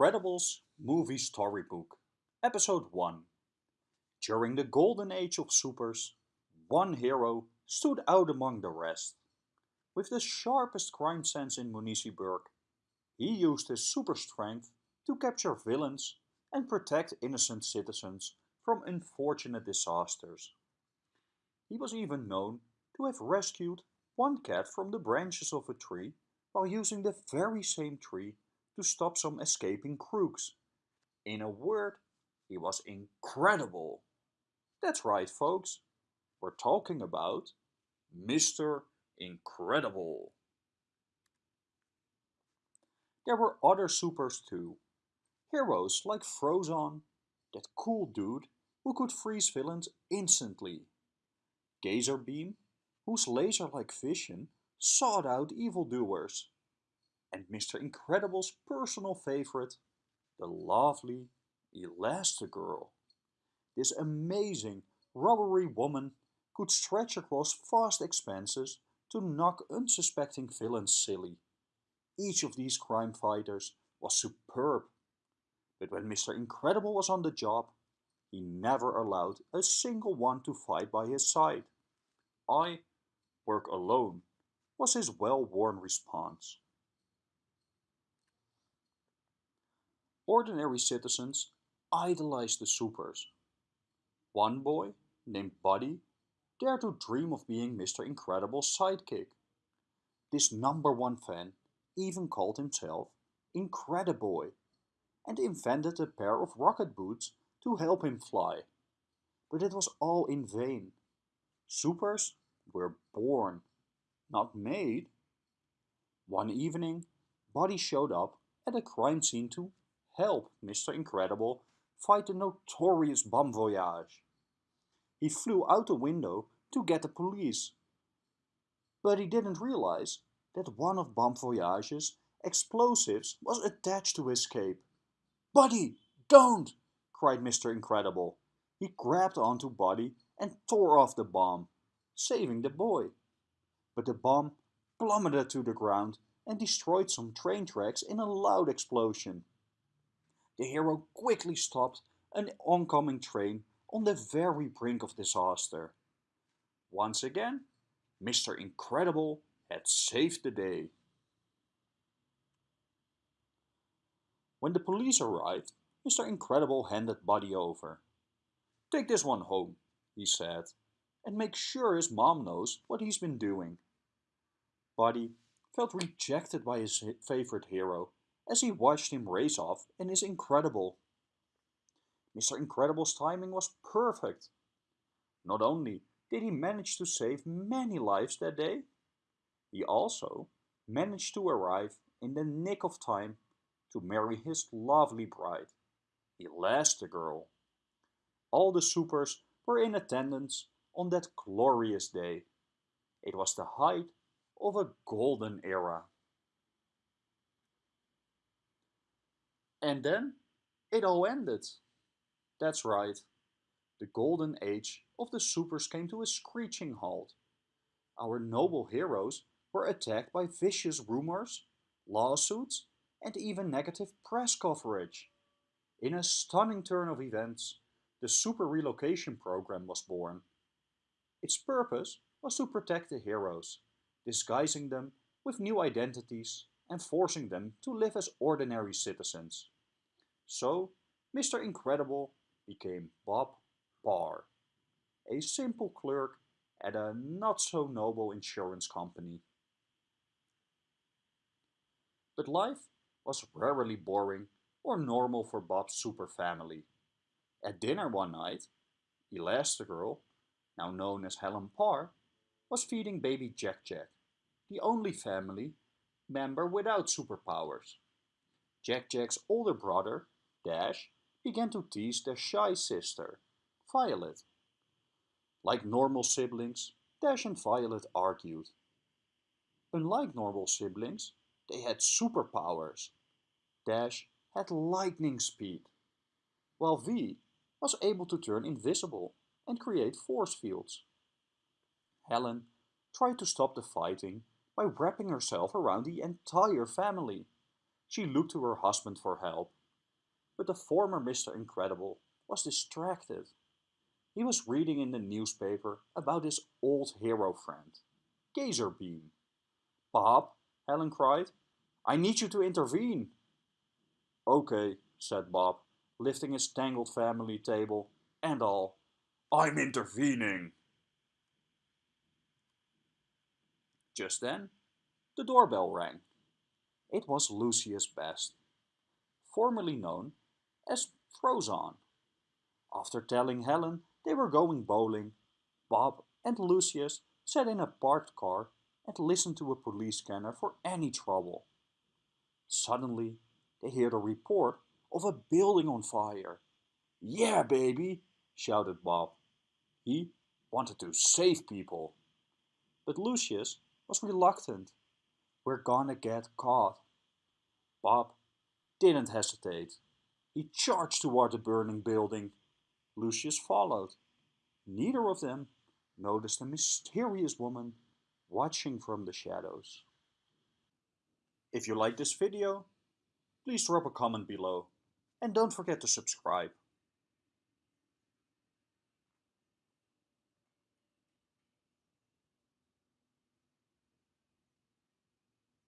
Incredibles Movie Storybook, Episode 1 During the golden age of supers, one hero stood out among the rest. With the sharpest crime sense in Municiberg, he used his super strength to capture villains and protect innocent citizens from unfortunate disasters. He was even known to have rescued one cat from the branches of a tree while using the very same tree to stop some escaping crooks. In a word, he was incredible. That's right, folks. We're talking about Mr. Incredible. There were other supers too. Heroes like Frozone, that cool dude who could freeze villains instantly. Gazer Beam, whose laser-like vision sought out evildoers and Mr. Incredible's personal favorite, the lovely Elastigirl. This amazing, rubbery woman could stretch across vast expanses to knock unsuspecting villains silly. Each of these crime fighters was superb. But when Mr. Incredible was on the job, he never allowed a single one to fight by his side. I work alone, was his well-worn response. Ordinary citizens idolized the supers. One boy, named Buddy, dared to dream of being Mr. Incredible's sidekick. This number one fan even called himself Incrediboy and invented a pair of rocket boots to help him fly. But it was all in vain. Supers were born, not made. One evening, Buddy showed up at a crime scene to help Mr. Incredible fight the notorious Bomb Voyage. He flew out the window to get the police. But he didn't realize that one of Bomb Voyage's explosives was attached to his cape. Buddy, don't! cried Mr. Incredible. He grabbed onto Buddy and tore off the bomb, saving the boy. But the bomb plummeted to the ground and destroyed some train tracks in a loud explosion the hero quickly stopped an oncoming train on the very brink of disaster. Once again, Mr. Incredible had saved the day. When the police arrived, Mr. Incredible handed Buddy over. Take this one home, he said, and make sure his mom knows what he's been doing. Buddy felt rejected by his favorite hero as he watched him race off and is incredible. Mr. Incredible's timing was perfect. Not only did he manage to save many lives that day, he also managed to arrive in the nick of time to marry his lovely bride, Elastigirl. All the supers were in attendance on that glorious day. It was the height of a golden era. And then it all ended. That's right. The golden age of the supers came to a screeching halt. Our noble heroes were attacked by vicious rumors, lawsuits, and even negative press coverage. In a stunning turn of events, the Super Relocation Program was born. Its purpose was to protect the heroes, disguising them with new identities and forcing them to live as ordinary citizens. So, Mr. Incredible became Bob Parr, a simple clerk at a not-so-noble insurance company. But life was rarely boring or normal for Bob's super family. At dinner one night, Elastigirl, now known as Helen Parr, was feeding baby Jack Jack, the only family member without superpowers. Jack Jack's older brother Dash began to tease their shy sister, Violet. Like normal siblings, Dash and Violet argued. Unlike normal siblings, they had superpowers. Dash had lightning speed, while V was able to turn invisible and create force fields. Helen tried to stop the fighting by wrapping herself around the entire family. She looked to her husband for help, but the former Mr. Incredible was distracted. He was reading in the newspaper about his old hero friend, Gazer Beam. Bob, Helen cried, I need you to intervene. Okay, said Bob, lifting his tangled family table and all. I'm intervening. Just then, the doorbell rang. It was Lucius Best, formerly known as Frozone. After telling Helen they were going bowling, Bob and Lucius sat in a parked car and listened to a police scanner for any trouble. Suddenly, they heard a report of a building on fire. Yeah, baby, shouted Bob. He wanted to save people. But Lucius was reluctant. We're gonna get caught. Bob didn't hesitate. He charged toward the burning building. Lucius followed. Neither of them noticed a mysterious woman watching from the shadows. If you like this video, please drop a comment below and don't forget to subscribe.